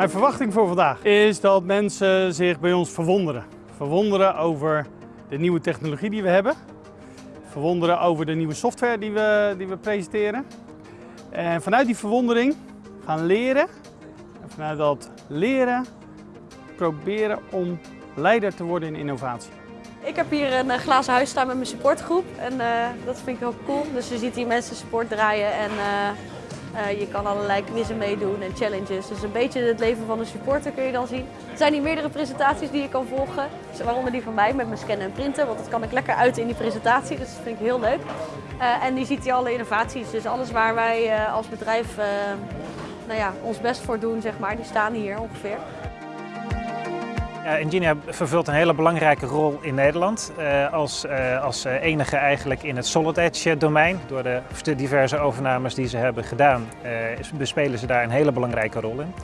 Mijn verwachting voor vandaag is dat mensen zich bij ons verwonderen. Verwonderen over de nieuwe technologie die we hebben. Verwonderen over de nieuwe software die we, die we presenteren. En vanuit die verwondering gaan leren. En vanuit dat leren proberen om leider te worden in innovatie. Ik heb hier een eh, glazen huis staan met mijn supportgroep en uh, dat vind ik heel cool. Dus je ziet hier mensen support draaien en uh, je kan allerlei quizzen meedoen en challenges. Dus een beetje het leven van een supporter kun je dan zien. Er zijn hier meerdere presentaties die je kan volgen. Waaronder die van mij met mijn scannen en printen. Want dat kan ik lekker uit in die presentatie. Dus dat vind ik heel leuk. En die ziet hier alle innovaties. Dus alles waar wij als bedrijf nou ja, ons best voor doen, zeg maar, die staan hier ongeveer. Ingenia vervult een hele belangrijke rol in Nederland uh, als, uh, als enige eigenlijk in het Solid Edge domein. Door de diverse overnames die ze hebben gedaan bespelen ze daar een hele belangrijke rol in.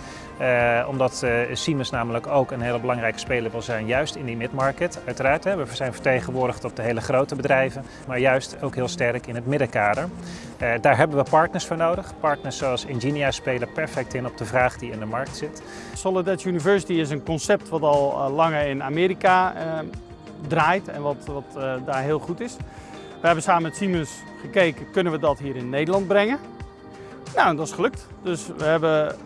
Omdat Siemens namelijk ook een hele belangrijke speler wil zijn juist in die midmarket. Uiteraard, hè, we zijn vertegenwoordigd op de hele grote bedrijven, maar juist ook heel sterk in het middenkader. daar hebben we partners voor nodig. Partners zoals Ingenia spelen perfect in op de vraag die in de markt zit. Solid Edge University is een concept wat al langer in Amerika uh, draait en wat, wat uh, daar heel goed is. We hebben samen met Siemens gekeken, kunnen we dat hier in Nederland brengen? Nou, dat is gelukt. Dus we, hebben,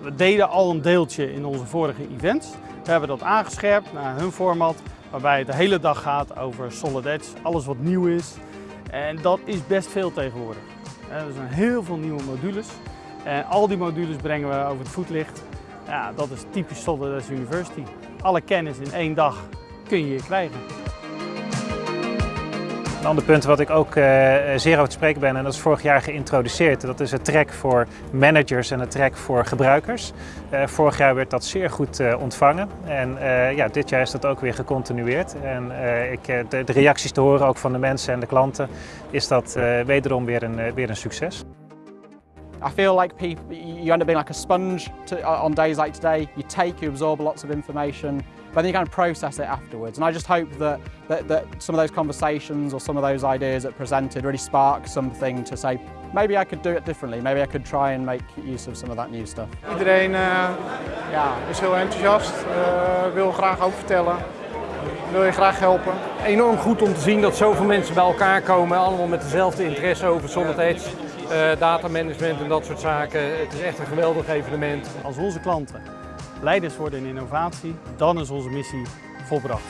we deden al een deeltje in onze vorige events. We hebben dat aangescherpt naar hun format, waarbij het de hele dag gaat over Solid Edge, alles wat nieuw is. En dat is best veel tegenwoordig. Er zijn heel veel nieuwe modules. En al die modules brengen we over het voetlicht. Ja, dat is typisch Solid Edge University alle kennis in één dag kun je hier krijgen. Een ander punt wat ik ook uh, zeer over te spreken ben, en dat is vorig jaar geïntroduceerd, dat is het track voor managers en het track voor gebruikers. Uh, vorig jaar werd dat zeer goed uh, ontvangen en ja, dit jaar is dat ook weer gecontinueerd. En ik, de, de, reacties te horen ook van de mensen en de klanten, is dat wederom weer een, weer een succes. I feel like people, you end up being like a sponge to, uh, on days like today. You take, you absorb lots of information, but then you kind of process it afterwards. And I just hope that, that, that some of those conversations or some of those ideas that presented really spark something to say, maybe I could do it differently. Maybe I could try and make use of some of that new stuff. Iedereen uh, ja, is heel enthousiast, uh, wil graag ook vertellen. Wil je graag helpen. Enorm goed om te zien dat zoveel mensen bij elkaar komen, allemaal met dezelfde interesse over Solid Edge. uh, datamanagement en dat soort zaken. Het is echt een geweldig evenement. Als onze klanten leiders worden in innovatie, dan is onze missie volbracht.